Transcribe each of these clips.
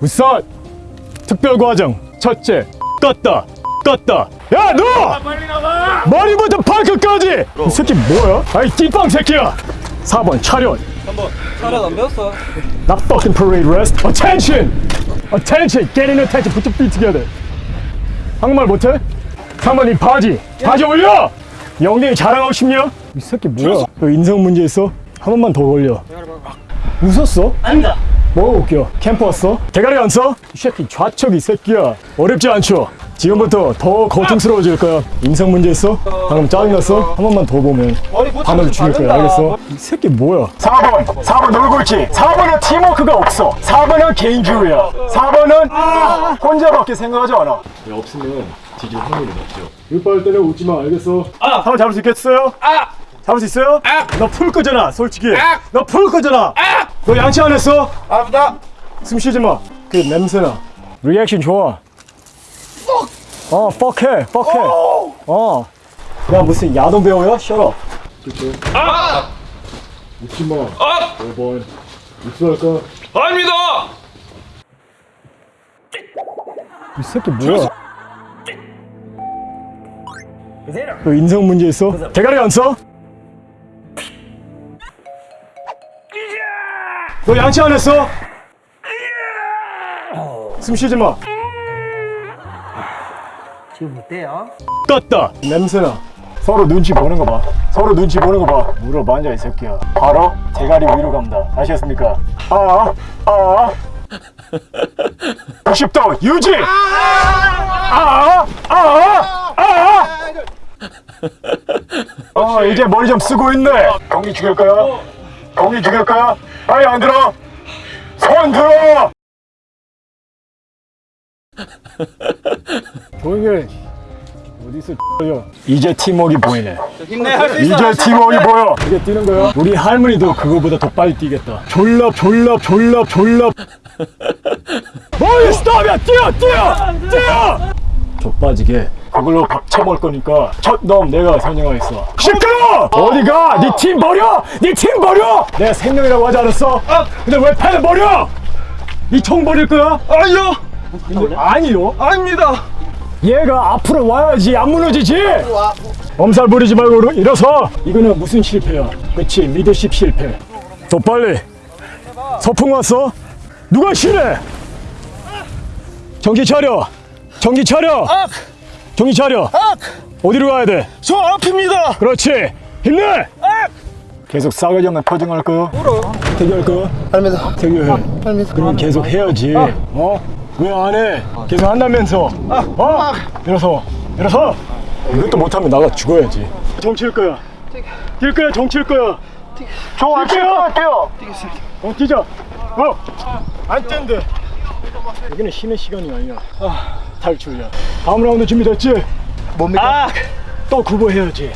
우선 특별과정 첫째 껐다 껐다. 야너! 빨리 나가! 머리부터 발끝까지! 이 새끼 뭐야? 아이 띠빵 새끼야! 4번 차렷 한번 차렷 안 배웠어? Not fucking parade rest. Attention! Attention! Get in attention. Put your feet together. 한국말 못해? 3번 이 바지. 바지 올려! 영등이 자랑하고 싶냐? 이 새끼 뭐야? 너 인성 문제 있어? 한 번만 더 걸려. 웃었어? 아닙니다 뭐가 웃겨? 캠프 왔어? 대가리 안 써? 이 새끼 좌측 이 새끼야 어렵지 않죠? 지금부터 더 고통스러워질 거야 인성 문제 있어? 방금 짜증났어? 한 번만 더 보면 바늘 죽일 거야 알겠어? 이 새끼 뭐야 4번 4번 놀골지 4번은 팀워크가 없어 4번은 개인주의야 4번은 혼자밖에 생각하지 않아 없으면 뒤질 확률이 높죠 이빨 때려 웃지 마 알겠어? 아! 4번 잡을 수 있겠어요? 아! 잡을 수 있어요? 너풀 거잖아 솔직히 너풀 거잖아 너 양치 안 했어? 아프다 숨 쉬지 마. 그 냄새나. 리액션 좋아. 어, fuck 해, fuck 해. 어. 야, 무슨 야동 배우야? Shut up. 그쵸. 아! 웃지 마. 아! 5번. 입수할까? 아닙니다! 이 새끼 뭐야? 너 인성 문제 있어? 대가리 안 써? 너 양치 안 했어? 숨 쉬지 마. 지금 어때요? 떴다. 냄새나. 서로 눈치 보는 거 봐. 서로 눈치 보는 거 봐. 물어 만져 이 새끼야. 바로 대가리 위로 갑니다. 아시겠습니까? 아아. 90도 유지! 아 아 아아! 아! 이제 머리 좀 쓰고 있네. 경기 죽일 거야? 경기 죽일 거야 아니 안 들어 손 들어 해 어디서 요 이제 팀워크 보이네. 힘내 할 수 있어. 이제 팀워크 보여. 이게 뛰는 거야? 우리 할머니도 그거보다 더 빨리 뛰겠다. 졸랍 졸랍 졸랍 졸랍 머리 스톱이야? 뛰어 뛰어! 뛰어! 족 빠지게 그걸로 밥 처먹을 거니까 첫 놈 내가 선정하겠어. 시끄러! 어디가? 네 팀 버려! 네 팀 버려! 내가 생명이라고 하지 않았어? 근데 왜 패를 버려? 이 총 버릴 거야? 아니요! 근데 아니요? 아닙니다! 얘가 앞으로 와야지 안 무너지지? 엄살 부리지 말고 일어서. 이거는 무슨 실패야? 그치 리더십 실패. 더 빨리. 서풍 왔어? 누가 싫어 정신 차려. 정신 차려 정신 차려. 어디로 가야 돼? 저 앞입니다! 그렇지. 힘내 계속 싸가지 없는 표정할 거야? 대기할 거야? 아닙니다 대기해 그럼 계속 해야지. 어? 왜 안 해? 계속 한다면서. 어? 일어서. 일어서. 이것도 못하면 나가 죽어야지. 정칠 거야. 뛸 거야 정칠 거야. 저안 거야 뛰어. 어 뛰자. 어안 뛴대. 여기는 쉬는 시간이 아니야. 아, 탈출이야 다음 라운드 준비됐지? 뭡니까? 아, 또 구보해야지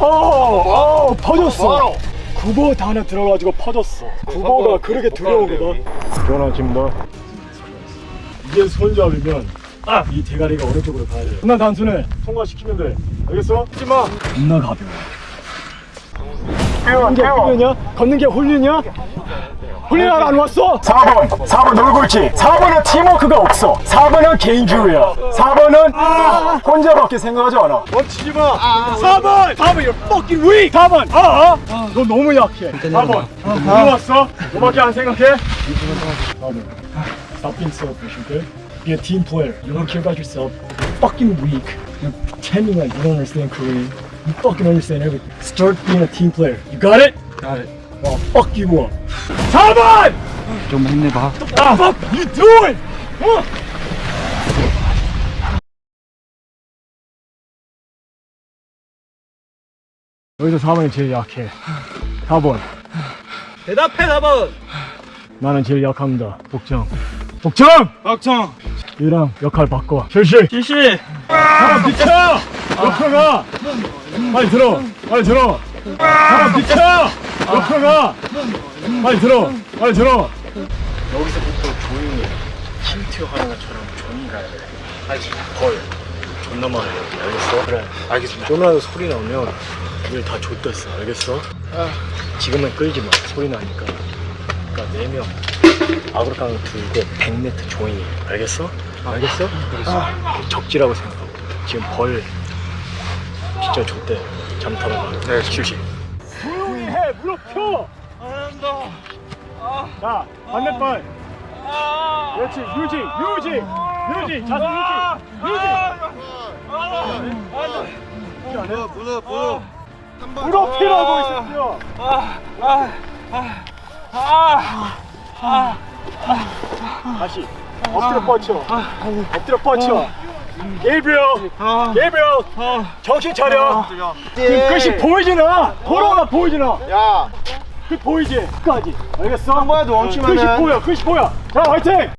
어, 어 퍼졌어 구보 단어 들어가지고 퍼졌어 구보가 그렇게 두려운 거다 전화집니다 이게 손잡이면 아! 이 대가리가 오른쪽으로 가야 돼 겁나 단순해 통과시키면 돼 알겠어? 하지마 겁나 가벼워 걷는 게 홀리냐? 걷는 게 홀리냐? 홀리나라 안 왔어? 4번 4번 놀골지 4번은 팀워크가 없어 4번은 개인주의야 4번은 혼자밖에 생각하지 않아 멈추지 마 4번 4번 you're fucking weak 4번 아, 아. 너 너무 약해 4번 누구 왔어? 너밖에 안 생각해? 4번 Stop being selfish, okay? Be a team player. You don't care about yourself. You're fucking weak. You're pretending like you don't understand Korean. You fucking understand everything. Start being a team player. You got it? Got it. Fuck you up. 4번! 좀 힘내봐 Ah, fuck you doing? 어? 여기서 4번이 제일 약해 4번 대답해 4번 나는 제일 약합니다 복정 복정! 박청! 얘랑 역할 바꿔 실시 실시! 사람 비켜! 옆으로 가! 빨리 들어! 빨리 들어! 사람 비켜! 옆으로 가! 빨리 들어! 빨리 들어! 여기서부터 조용히 힌트 하나처럼 조용히 가야 돼 알지? 걸 존나 많아 여기 알겠어? 그래 알겠습니다 좀이라도 소리 나오면 우리 다 좆됐어 알겠어? 지금은 끌지 마 소리 나니까 그러니까 4명 아그로깡 들고 100m 조용히 알겠어? 알겠어? 알겠어 적지라고 생각하고 지금 벌 진짜 좋대 잠타는 네 실시 조용히 해 무릎 펴 안한다. 자, 반대발. 그렇지, 유지, 유지, 유지, 자세 유지, 유지. 무릎 무릎 무릎 피라고 있었죠. 다시. 엎드려 뻗쳐. 엎드려 뻗쳐. 게이브리얼, 게이브리얼, 정신 차려. 지금 끝이 보이지나? 돌아가 보이지나? 야 끝 보이지? 끝까지. 알겠어? 한 번에 도 멈추면은- 끝이 보여, 끝이 보여. 자, 화이팅!